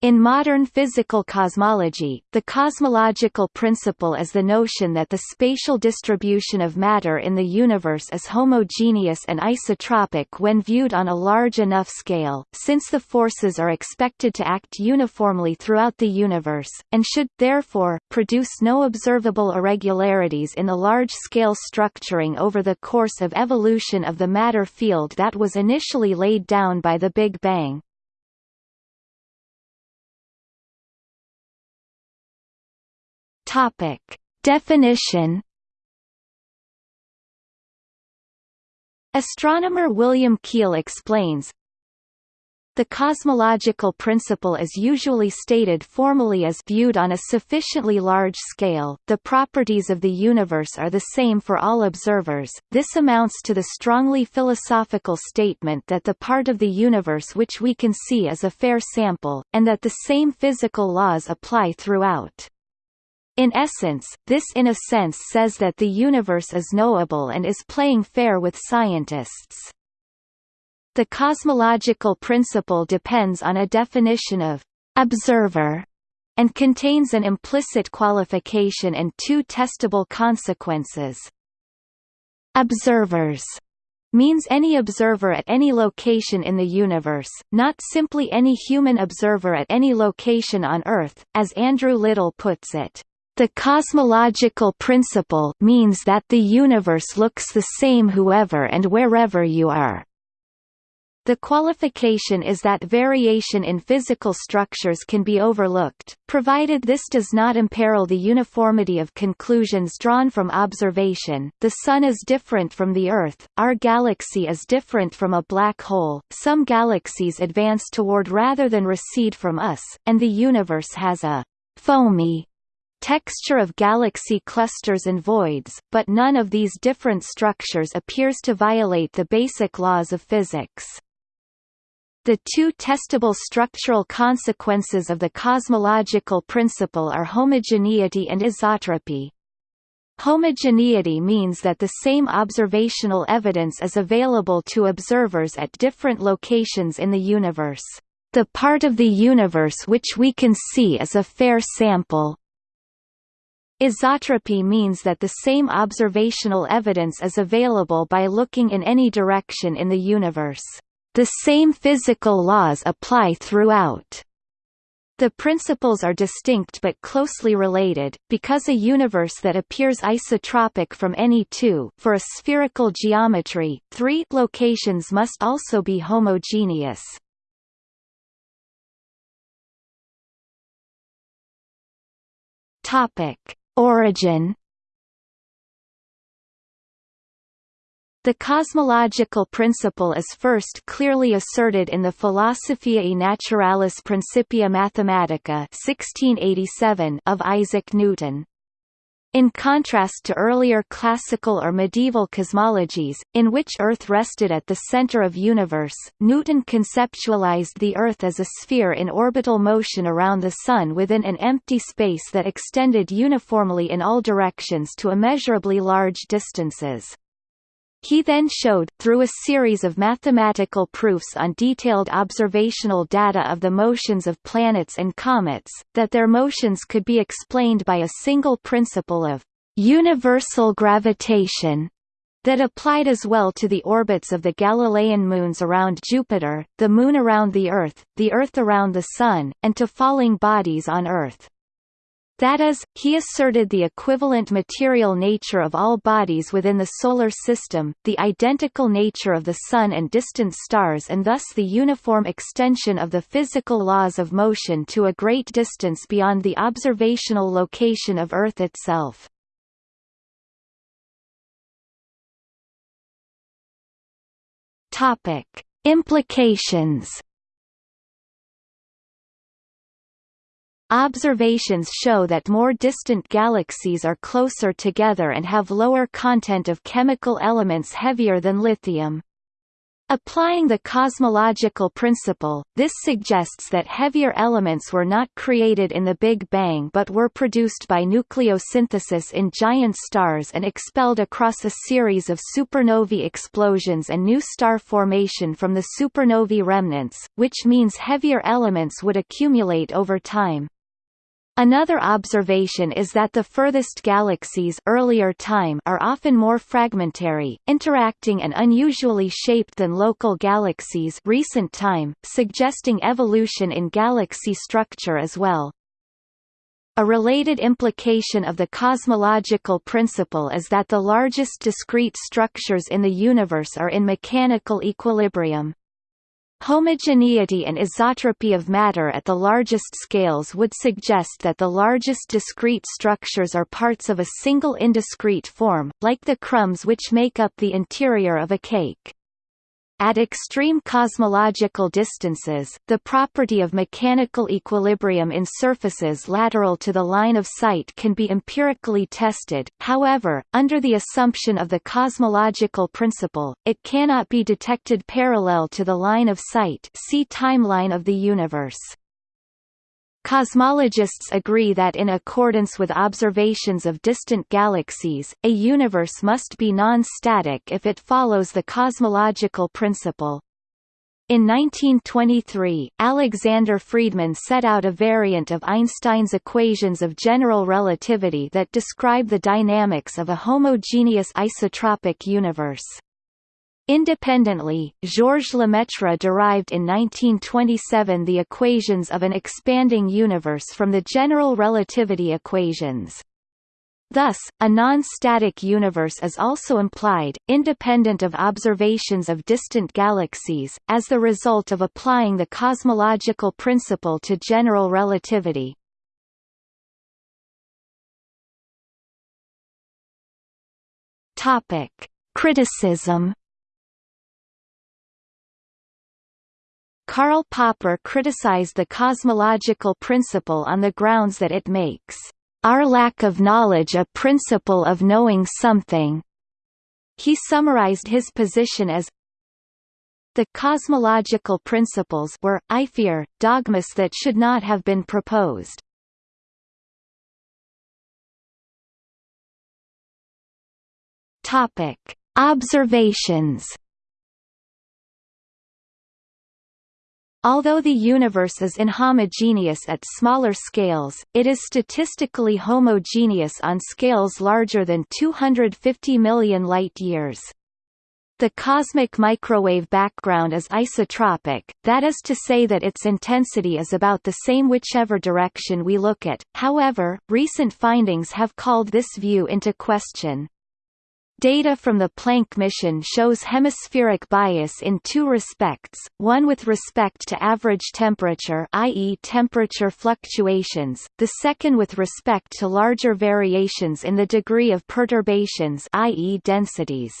In modern physical cosmology, the cosmological principle is the notion that the spatial distribution of matter in the universe is homogeneous and isotropic when viewed on a large enough scale, since the forces are expected to act uniformly throughout the universe, and should, therefore, produce no observable irregularities in the large-scale structuring over the course of evolution of the matter field that was initially laid down by the Big Bang. Topic. Definition Astronomer William Keel explains, the cosmological principle is usually stated formally as viewed on a sufficiently large scale, the properties of the universe are the same for all observers. This amounts to the strongly philosophical statement that the part of the universe which we can see is a fair sample, and that the same physical laws apply throughout. In essence, this in a sense says that the universe is knowable and is playing fair with scientists. The cosmological principle depends on a definition of observer and contains an implicit qualification and two testable consequences. Observers means any observer at any location in the universe, not simply any human observer at any location on Earth, as Andrew Liddle puts it. The cosmological principle means that the universe looks the same whoever and wherever you are. The qualification is that variation in physical structures can be overlooked, provided this does not imperil the uniformity of conclusions drawn from observation. The Sun is different from the Earth, our galaxy is different from a black hole, some galaxies advance toward rather than recede from us, and the universe has a foamy texture of galaxy clusters and voids, but none of these different structures appears to violate the basic laws of physics. The two testable structural consequences of the cosmological principle are homogeneity and isotropy. Homogeneity means that the same observational evidence is available to observers at different locations in the universe. The part of the universe which we can see is a fair sample, Isotropy means that the same observational evidence is available by looking in any direction in the universe. The same physical laws apply throughout. The principles are distinct but closely related, because a universe that appears isotropic from any two for a spherical geometry, three locations must also be homogeneous. Topic: Origin The cosmological principle is first clearly asserted in the Philosophiae Naturalis Principia Mathematica 1687 of Isaac Newton. In contrast to earlier classical or medieval cosmologies, in which Earth rested at the center of universe, Newton conceptualized the Earth as a sphere in orbital motion around the Sun within an empty space that extended uniformly in all directions to immeasurably large distances. He then showed, through a series of mathematical proofs on detailed observational data of the motions of planets and comets, that their motions could be explained by a single principle of universal gravitation that applied as well to the orbits of the Galilean moons around Jupiter, the Moon around the Earth, the Earth around the Sun, and to falling bodies on Earth. That is, he asserted the equivalent material nature of all bodies within the Solar System, the identical nature of the Sun and distant stars and thus the uniform extension of the physical laws of motion to a great distance beyond the observational location of Earth itself. Implications Observations show that more distant galaxies are closer together and have lower content of chemical elements heavier than lithium. Applying the cosmological principle, this suggests that heavier elements were not created in the Big Bang but were produced by nucleosynthesis in giant stars and expelled across a series of supernovae explosions and new star formation from the supernovae remnants, which means heavier elements would accumulate over time. Another observation is that the furthest galaxies earlier time are often more fragmentary, interacting and unusually shaped than local galaxies recent time, suggesting evolution in galaxy structure as well. A related implication of the cosmological principle is that the largest discrete structures in the universe are in mechanical equilibrium. Homogeneity and isotropy of matter at the largest scales would suggest that the largest discrete structures are parts of a single indiscrete form, like the crumbs which make up the interior of a cake. At extreme cosmological distances, the property of mechanical equilibrium in surfaces lateral to the line of sight can be empirically tested, however, under the assumption of the cosmological principle, it cannot be detected parallel to the line of sight see timeline of the universe. Cosmologists agree that in accordance with observations of distant galaxies, a universe must be non-static if it follows the cosmological principle. In 1923, Alexander Friedmann set out a variant of Einstein's equations of general relativity that describe the dynamics of a homogeneous isotropic universe. Independently, Georges Lemaitre derived in 1927 the equations of an expanding universe from the general relativity equations. Thus, a non-static universe is also implied, independent of observations of distant galaxies, as the result of applying the cosmological principle to general relativity. Criticism Karl Popper criticized the cosmological principle on the grounds that it makes our lack of knowledge a principle of knowing something. He summarized his position as the cosmological principles were, I fear, dogmas that should not have been proposed. Topic: Observations Although the universe is inhomogeneous at smaller scales, it is statistically homogeneous on scales larger than 250 million light-years. The cosmic microwave background is isotropic, that is to say that its intensity is about the same whichever direction we look at, however, recent findings have called this view into question. Data from the Planck mission shows hemispheric bias in two respects, one with respect to average temperature i.e. temperature fluctuations, the second with respect to larger variations in the degree of perturbations i.e. densities.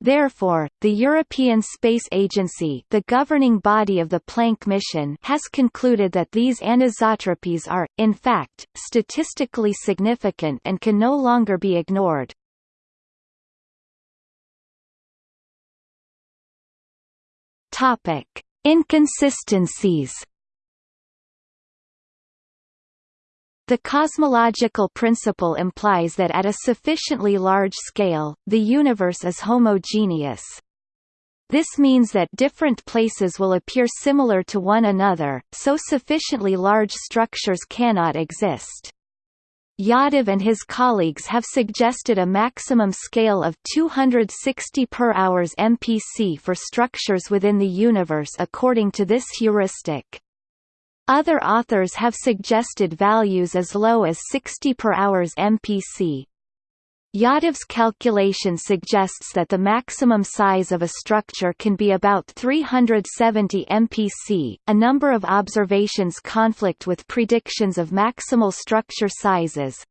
Therefore, the European Space Agency the governing body of the Planck mission has concluded that these anisotropies are, in fact, statistically significant and can no longer be ignored. Topic: Inconsistencies. The cosmological principle implies that at a sufficiently large scale, the universe is homogeneous. This means that different places will appear similar to one another, so sufficiently large structures cannot exist. Yadav and his colleagues have suggested a maximum scale of 260 per hours MPC for structures within the universe according to this heuristic. Other authors have suggested values as low as 60 per hours MPC. Yadav's calculation suggests that the maximum size of a structure can be about 370 mpc. A number of observations conflict with predictions of maximal structure sizes.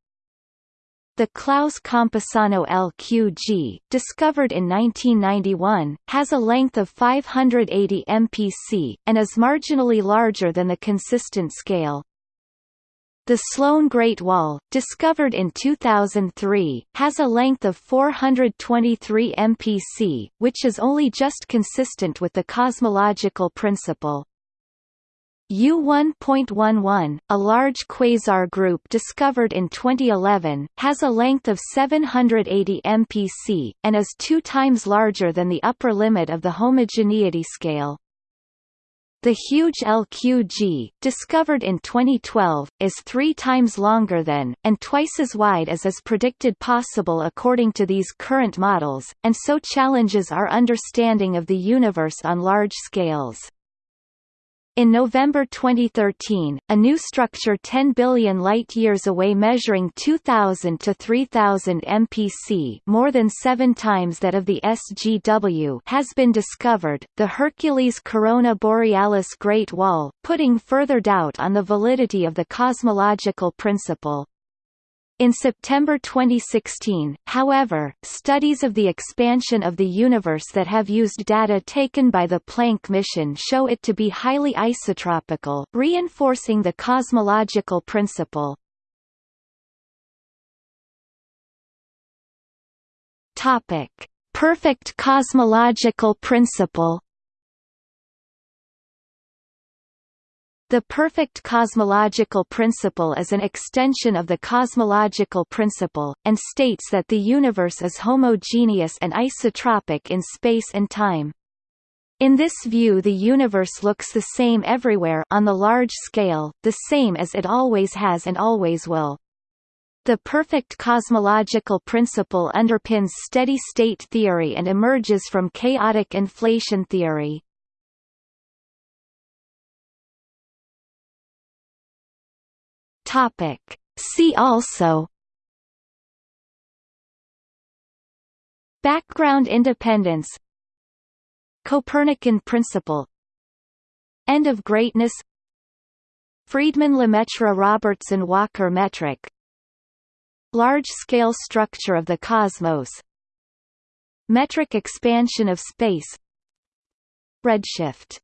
The Clowes Campusano LQG, discovered in 1991, has a length of 580 mpc, and is marginally larger than the consistent scale. The Sloan Great Wall, discovered in 2003, has a length of 423 mpc, which is only just consistent with the cosmological principle. U-1.11, a large quasar group discovered in 2011, has a length of 780 mpc, and is two times larger than the upper limit of the homogeneity scale. The huge LQG, discovered in 2012, is three times longer than, and twice as wide as is predicted possible according to these current models, and so challenges our understanding of the universe on large scales. In November 2013, a new structure 10 billion light-years away measuring 2000 to 3000 mpc more than seven times that of the SGW has been discovered, the Hercules Corona Borealis Great Wall, putting further doubt on the validity of the cosmological principle. In September 2016, however, studies of the expansion of the universe that have used data taken by the Planck mission show it to be highly isotropical, reinforcing the cosmological principle. Topic: Perfect cosmological principle The perfect cosmological principle is an extension of the cosmological principle, and states that the universe is homogeneous and isotropic in space and time. In this view the universe looks the same everywhere on the large scale, the same as it always has and always will. The perfect cosmological principle underpins steady-state theory and emerges from chaotic inflation theory. Topic. See also Background independence Copernican principle End of greatness Friedmann Lemaitre Robertson Walker metric Large-scale structure of the cosmos Metric expansion of space Redshift